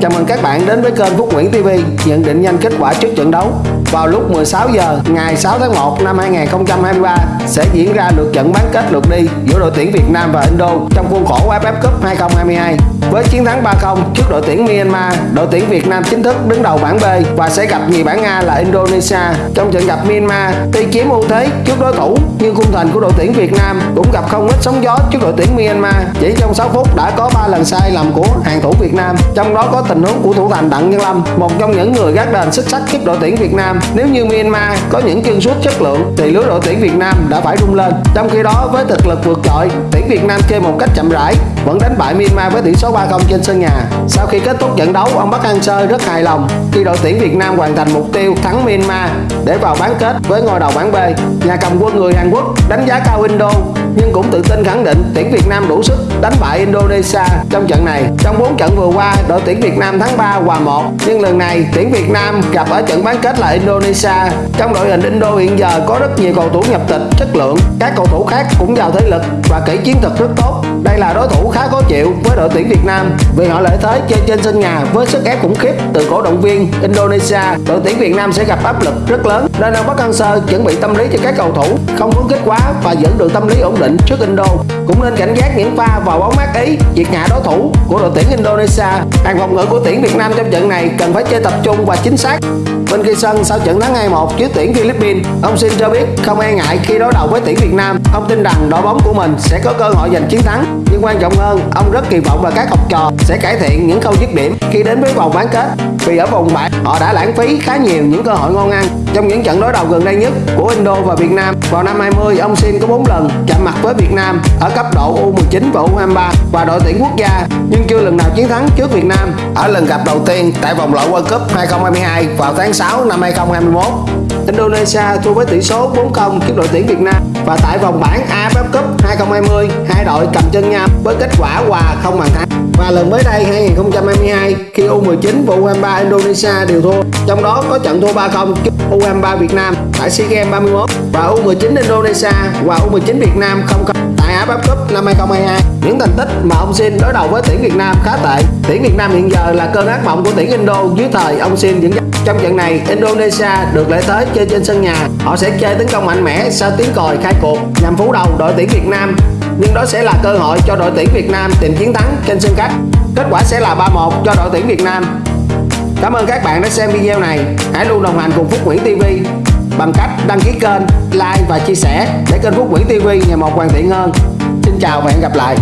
Chào mừng các bạn đến với kênh Phúc Nguyễn TV nhận định nhanh kết quả trước trận đấu. Vào lúc 16 giờ ngày 6 tháng 1 năm 2023 sẽ diễn ra lượt trận bán kết lượt đi giữa đội tuyển Việt Nam và Indo trong khuôn khổ AFF Cup 2022. Với chiến thắng 3-0 trước đội tuyển Myanmar, đội tuyển Việt Nam chính thức đứng đầu bảng B và sẽ gặp nhì bảng A là Indonesia. Trong trận gặp Myanmar, tuy chiếm ưu thế trước đối thủ nhưng khung thành của đội tuyển Việt Nam cũng gặp không ít sóng gió trước đội tuyển Myanmar. Chỉ trong 6 phút đã có 3 lần sai lầm của hàng thủ Việt Nam, trong đó có tình huống của thủ thành Đặng Nhân Lâm, một trong những người gác đền xuất sắc giúp đội tuyển Việt Nam. Nếu như Myanmar có những chân sút chất lượng thì lứa đội tuyển Việt Nam đã phải rung lên. Trong khi đó với thực lực vượt trội, tuyển Việt Nam chơi một cách chậm rãi vẫn đánh bại Myanmar với tỷ số 3-0 trên sân nhà. Sau khi kết thúc trận đấu, ông Park Hang-seo rất hài lòng khi đội tuyển Việt Nam hoàn thành mục tiêu thắng Myanmar để vào bán kết với ngôi đầu bảng B. Nhà cầm quân người Hàn Quốc đánh giá cao Indo nhưng cũng tự tin khẳng định tuyển Việt Nam đủ sức đánh bại Indonesia trong trận này. Trong 4 trận vừa qua, đội tuyển Việt Nam thắng 3 hòa 1, nhưng lần này tuyển Việt Nam gặp ở trận bán kết là Indonesia. Trong đội hình Indo hiện giờ có rất nhiều cầu thủ nhập tịch chất lượng, các cầu thủ khác cũng giàu thế lực và kỹ chiến thuật rất tốt. Đây là đối thủ khá khó chịu với đội tuyển Việt Nam vì họ lợi thế chơi trên sân nhà với sức ép khủng khiếp từ cổ động viên Indonesia. Đội tuyển Việt Nam sẽ gặp áp lực rất lớn nên ông Park Hang Sơ chuẩn bị tâm lý cho các cầu thủ không phấn khích quá và giữ được tâm lý ổn định trước Indo. Cũng nên cảnh giác những pha vào bóng mát ý diệt hạ đối thủ của đội tuyển Indonesia. Hàng phòng ngự của tuyển Việt Nam trong trận này cần phải chơi tập trung và chính xác. Bên kia sân sau trận thắng 2-1 trước tuyển Philippines, ông xin cho biết không e ngại khi đối đầu với tuyển Việt Nam. Ông tin rằng đội bóng của mình sẽ có cơ hội giành chiến thắng. Nhưng quan trọng hơn, ông rất kỳ vọng vào các học trò sẽ cải thiện những khâu dứt điểm khi đến với vòng bán kết. Vì ở vòng bảng họ đã lãng phí khá nhiều những cơ hội ngon ăn trong những trận đối đầu gần đây nhất của Indo và Việt Nam. Vào năm 20, ông Sin có 4 lần chạm mặt với Việt Nam ở cấp độ U19 và U23 và đội tuyển quốc gia, nhưng chưa lần nào chiến thắng trước Việt Nam ở lần gặp đầu tiên tại vòng loại World Cup 2022 vào tháng 6 năm 2021. Indonesia thua với tỷ số 4-0 trước đội tuyển Việt Nam. Và tại vòng bảng AFF Cup 2020 hai đội cầm chân nhau với kết quả hòa không bàn thắng. Và lần mới đây 2022 khi U19 và U23 Indonesia đều thua, trong đó có trận thua 3-0 trước U23 Việt Nam tại SEA Games 31 và U19 Indonesia và U19 Việt Nam không tại AFF Cup năm 2022 những thành tích mà ông Sin đối đầu với tuyển Việt Nam khá tệ. Tuyển Việt Nam hiện giờ là cơn ác mộng của tuyển Indo dưới thời ông Sin dẫn dắt trong trận này, Indonesia được lợi thế chơi trên sân nhà. Họ sẽ chơi tấn công mạnh mẽ sau tiếng còi khai cuộc nhằm phủ đầu đội tuyển Việt Nam. Nhưng đó sẽ là cơ hội cho đội tuyển Việt Nam tìm chiến thắng trên sân khách. Kết quả sẽ là 3-1 cho đội tuyển Việt Nam. Cảm ơn các bạn đã xem video này. Hãy luôn đồng hành cùng Phúc Nguyễn TV bằng cách đăng ký kênh, like và chia sẻ để kênh Phúc Nguyễn TV ngày một hoàn thiện hơn. Xin chào và hẹn gặp lại.